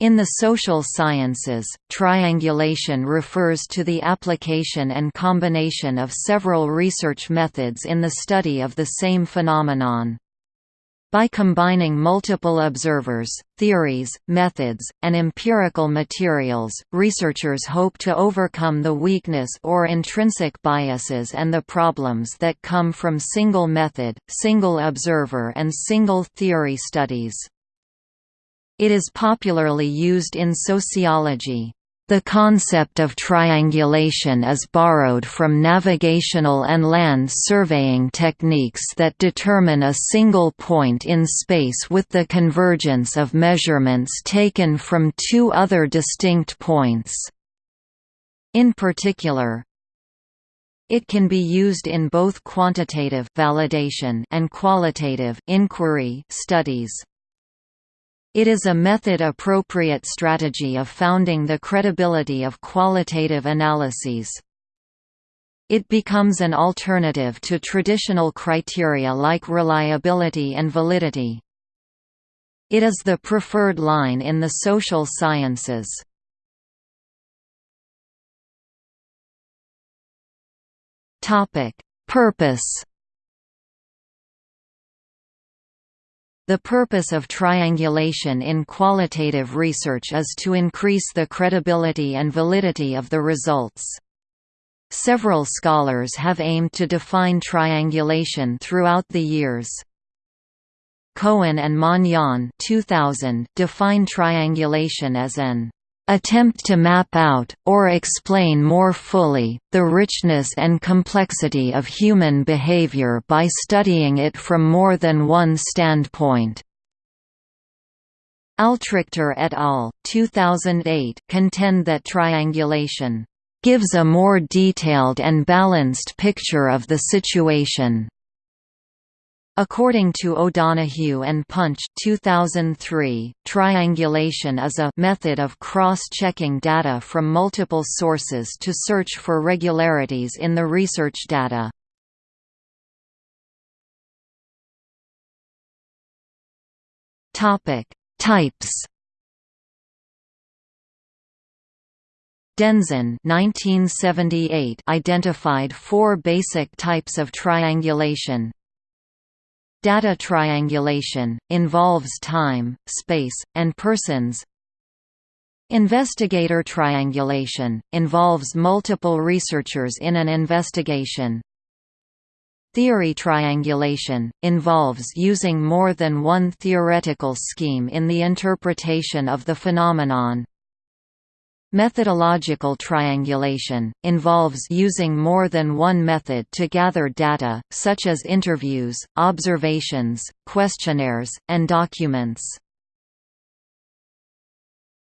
In the social sciences, triangulation refers to the application and combination of several research methods in the study of the same phenomenon. By combining multiple observers, theories, methods, and empirical materials, researchers hope to overcome the weakness or intrinsic biases and the problems that come from single method, single observer and single theory studies. It is popularly used in sociology. The concept of triangulation is borrowed from navigational and land surveying techniques that determine a single point in space with the convergence of measurements taken from two other distinct points. In particular, it can be used in both quantitative validation and qualitative inquiry studies. It is a method-appropriate strategy of founding the credibility of qualitative analyses. It becomes an alternative to traditional criteria like reliability and validity. It is the preferred line in the social sciences. Purpose The purpose of triangulation in qualitative research is to increase the credibility and validity of the results. Several scholars have aimed to define triangulation throughout the years. Cohen and Manion 2000 define triangulation as an attempt to map out, or explain more fully, the richness and complexity of human behavior by studying it from more than one standpoint. Altrichter et al. 2008 contend that triangulation gives a more detailed and balanced picture of the situation. According to O'Donoghue and Punch 2003, triangulation is a method of cross-checking data from multiple sources to search for regularities in the research data. Topic: Types. Denzin 1978 identified four basic types of triangulation, Data triangulation, involves time, space, and persons. Investigator triangulation, involves multiple researchers in an investigation. Theory triangulation, involves using more than one theoretical scheme in the interpretation of the phenomenon Methodological triangulation, involves using more than one method to gather data, such as interviews, observations, questionnaires, and documents.